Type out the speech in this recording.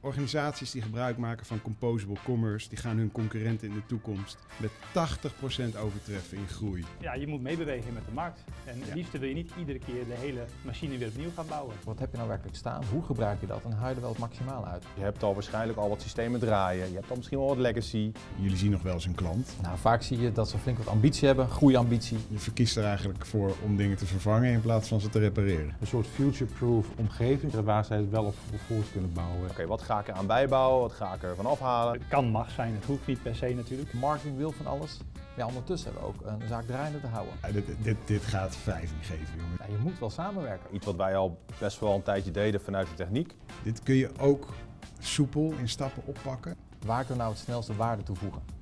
Organisaties die gebruik maken van composable commerce, die gaan hun concurrenten in de toekomst met 80% overtreffen in groei. Ja, je moet meebewegen met de markt. En het Ja. wil je niet iedere keer de hele machine weer opnieuw gaan bouwen. Wat heb je nou werkelijk staan? Hoe gebruik je dat? En haal je er wel het maximaal uit? Je hebt al waarschijnlijk al wat systemen draaien. Je hebt al misschien wel wat legacy. Jullie zien nog wel eens een klant. Nou, vaak zie je dat ze flink wat ambitie hebben, groeiambitie. Je verkiest er eigenlijk voor om dingen te vervangen in plaats van ze te repareren. Een soort future-proof omgeving waar zij het wel op voort kunnen bouwen. Oké, wat ga ik eraan bijbouwen? Wat ga ik ervan afhalen? Het kan mag zijn, het hoeft niet per se natuurlijk. Marketing wil van alles. Ja, ondertussen hebben we ook een zaak draaiende te houden. Ja, dit, dit, dit gaat vijf niet geven, jongen. Ja, je moet wel samenwerken. Iets wat wij al best wel een tijdje deden vanuit de techniek. Dit kun je ook soepel in stappen oppakken. Waar kunnen we nou het snelste waarde toevoegen?